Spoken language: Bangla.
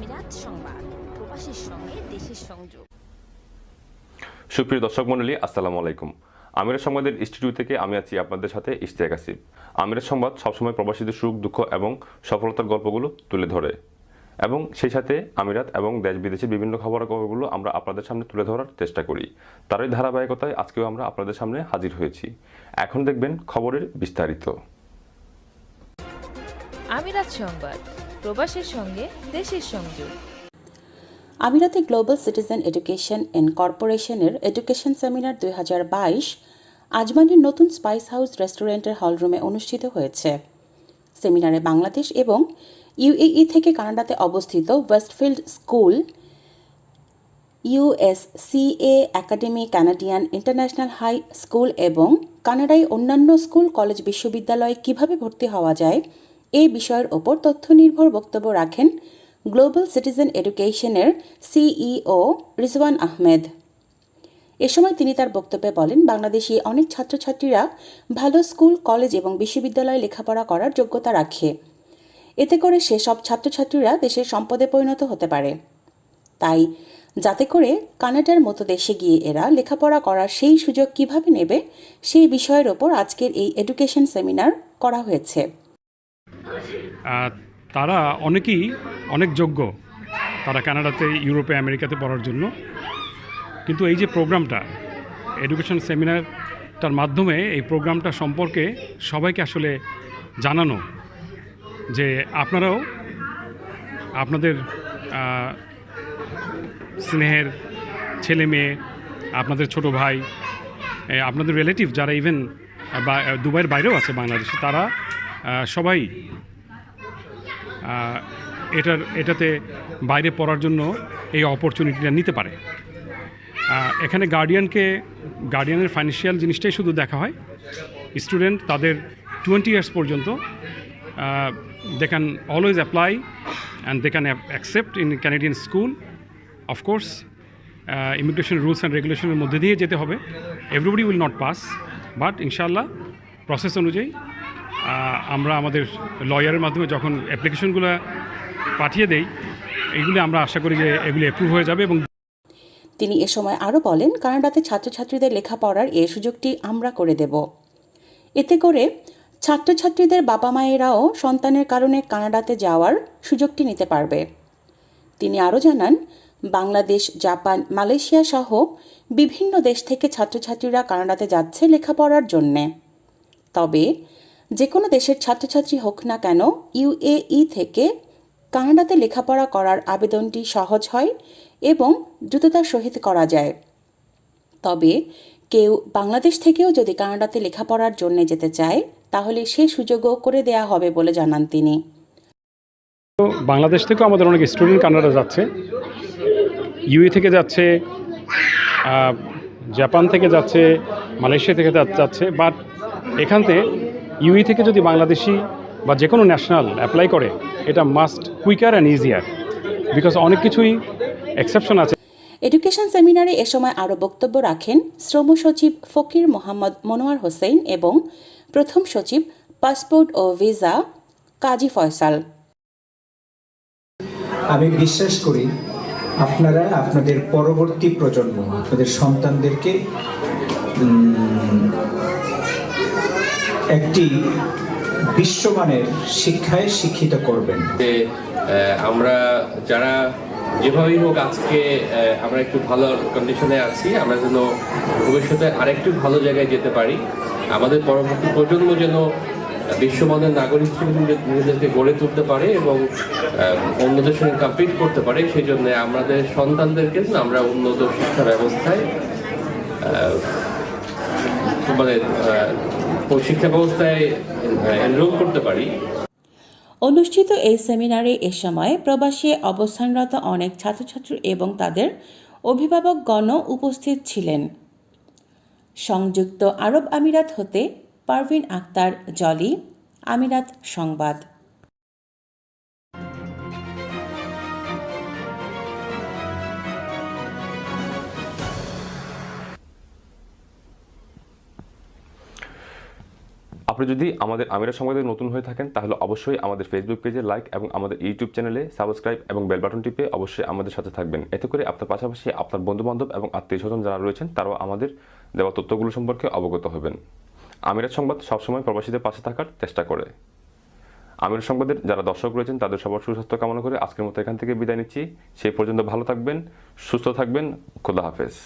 আমিরাত সংবাদ প্রবাসীর সঙ্গে দেশের সংযোগ। সুপ্রিয় দর্শক মণ্ডলী আসসালামু আলাইকুম। আমিরের সংবাদের ইনস্টিটিউট থেকে আমি আছি আপনাদের সাথে ইশতিয়াক আসিফ। আমিরের সংবাদ সবসময় প্রবাসীদের সুখ দুঃখ এবং সফলতার গল্পগুলো তুলে ধরে। এবং সেই সাথে আমিরাত এবং দেশ বিদেশের বিভিন্ন খবরাখবরগুলো আমরা আপনাদের সামনে তুলে ধরার চেষ্টা করি। তারই ধারাবাহিকতায় আজকেও আমরা আপনাদের সামনে হাজির হয়েছি। এখন দেখবেন খবরের বিস্তারিত। আমিরাত সংবাদ প্রবাসের সঙ্গে, দেশের সংযোগ আমিরাতে গ্লোবাল সিটিজেন এডুকেশন এন্ড কর্পোরেশনের এডুকেশন সেমিনার দুই হাজার বাইশ আজমানের নতুন স্পাইস হাউস রেস্টুরেন্টের হলরুমে অনুষ্ঠিত হয়েছে। সেমিনারে বাংলাদেশ এবং ইউএই থেকে কানাডাতে অবস্থিত Westfield school USCA academy, Canadian international high school এবং কানাডায় অন্যান্য স্কুল, কলেজ, বিশ্ববিদ্যালয়ে কীভাবে ভর্তি হওয়া যায় এই বিষয়ের ওপর তথ্য নির্ভর বক্তব্য রাখেন গ্লোবাল সিটিজেন এডুকেশনের সিইও রিজওয়ান আহমেদ। এ সময় তিনি তার বক্তব্যে বলেন, বাংলাদেশি অনেক ছাত্রছাত্রীরা ভালো স্কুল, কলেজ এবং বিশ্ববিদ্যালয়ে লেখাপড়া করার যোগ্যতা রাখে। এতে করে সেসব ছাত্রছাত্রীরা দেশের সম্পদে পরিণত হতে পারে। তাই যাতে করে কানাডার মতো দেশে গিয়ে এরা লেখাপড়া করার সেই সুযোগ কীভাবে নেবে, সেই বিষয়ের ওপর আজকের এই এডুকেশন সেমিনার করা হয়েছে। তারা অনেকেই অনেক যোগ্য। তারা কানাডাতে, ইউরোপে, আমেরিকাতে পড়ার জন্য। কিন্তু এই যে প্রোগ্রামটা, এডুকেশন সেমিনারটার মাধ্যমে এই প্রোগ্রামটা সম্পর্কে সবাইকে আসলে জানানো, যে আপনারাও আপনাদের স্নেহের ছেলে মেয়ে, আপনাদের ছোট ভাই আপনাদের রিলেটিভ যারা ইভেন দুবাইয়ের বাইরেও আছে বাংলাদেশে, তারা সবাই এটার, এটাতে বাইরে পড়ার জন্য এই অপরচুনিটিটা নিতে পারে। এখানে গার্ডিয়ানকে গার্ডিয়ানের ফাইন্যান্সিয়াল জিনিসটাই শুধু দেখা হয়। স্টুডেন্ট তাদের টোয়েন্টি ইয়ার্স পর্যন্ত they can always apply and they can accept in Canadian school of course immigration rules and রেগুলেশনের মধ্যে দিয়ে যেতে হবে। Everybody will not pass but ইনশাল্লাহ প্রসেস অনুযায়ী আমরা আমাদের লয়ারের মাধ্যমে যখন অ্যাপ্লিকেশনগুলো পাঠিয়ে দেই, এগুলি আমরা আশা করি যে এগুলি অ্যাপ্রুভ হয়ে যাবে এবং তিনি এ সময় আরও বলেন, কানাডাতে ছাত্রছাত্রীদের লেখাপড়ার এই সুযোগটি আমরা করে দেব। এতে করে ছাত্রছাত্রীদের বাবা মায়েরাও সন্তানের কারণে কানাডাতে যাওয়ার সুযোগটি নিতে পারবে। তিনি আরও জানান, বাংলাদেশ, জাপান, মালয়েশিয়া সহ বিভিন্ন দেশ থেকে ছাত্রছাত্রীরা কানাডাতে যাচ্ছে লেখাপড়ার জন্যে। তবে যে কোনো দেশের ছাত্রছাত্রী হোক না কেন ইউএই থেকে কানাডাতে লেখাপড়া করার আবেদনটি সহজ হয় এবং দ্রুততার সহিত করা যায়। তবে কেউ বাংলাদেশ থেকেও যদি কানাডাতে লেখাপড়ার জন্য যেতে চায়, তাহলে সে সুযোগও করে দেয়া হবে বলে জানান তিনি। বাংলাদেশ থেকেও আমাদের অনেক স্টুডেন্ট কানাডা যাচ্ছে। ইউএ থেকে যাচ্ছে জাপান থেকে যাচ্ছে, মালয়েশিয়া থেকে যাচ্ছে, বাট এখান থেকে ইউএ থেকে যদি বাংলাদেশি বা যে কোনো ন্যাশনাল অ্যাপ্লাই করে এটা must quicker and easier because অনেক কিছুই এক্সেপশন আছে। এডুকেশন সেমিনারে এ সময় আরও বক্তব্য রাখেন শ্রম সচিব ফকির মোহাম্মদ মনোয়ার হোসেন এবং প্রথম সচিব পাসপোর্ট ও ভিসা কাজী ফয়সাল। আমি বিশ্বাস করি আপনারা আপনাদের পরবর্তী প্রজন্ম আপনাদের সন্তানদেরকে একটি বিশ্বমানের শিক্ষায় শিক্ষিত করবেন। আমরা যারা যেভাবেই হোক আজকে আমরা একটু ভালো কন্ডিশনে আছি, আমরা যেন ভবিষ্যতে আরেকটু ভালো জায়গায় যেতে পারি। আমাদের পরবর্তী প্রজন্ম যেন বিশ্বমানের নাগরিক হিসেবে নিজেদেরকে গড়ে তুলতে পারে এবং অন্যদের সঙ্গে কম্পিট করতে পারে, সেই জন্য আমাদের সন্তানদেরকে আমরা উন্নত শিক্ষা ব্যবস্থায় শিক্ষা ব্যবস্থায় করতে পারি। অনুষ্ঠিত এই সেমিনারে এ সময় প্রবাসী অবস্থানরত অনেক ছাত্রছাত্রী এবং তাদের অভিভাবকগণও উপস্থিত ছিলেন। সংযুক্ত আরব আমিরাত হতে পারভিন আক্তার, জলি, আমিরাত সংবাদ। আপনি যদি আমাদের আমিরা সংবাদে নতুন হয়ে থাকেন, তাহলে অবশ্যই আমাদের ফেসবুক পেজে লাইক এবং আমাদের ইউটিউব চ্যানেলে সাবস্ক্রাইব এবং বেল বাটন টিপে অবশ্যই আমাদের সাথে থাকবেন। এতে করে আপনার পাশাপাশি আপনার বন্ধুবান্ধব এবং আত্মীয় স্বজন যারা রয়েছেন, তারাও আমাদের দেওয়া তথ্যগুলো সম্পর্কে অবগত হবেন। আমিরাত সংবাদ সবসময় প্রবাসীদের পাশে থাকার চেষ্টা করে। আমির সংবাদের যারা দর্শক রয়েছেন, তাদের সবার সুস্বাস্থ্য কামনা করে আজকের মতো এখান থেকে বিদায় নিচ্ছি। সেই পর্যন্ত ভালো থাকবেন, সুস্থ থাকবেন, খোদা হাফেজ।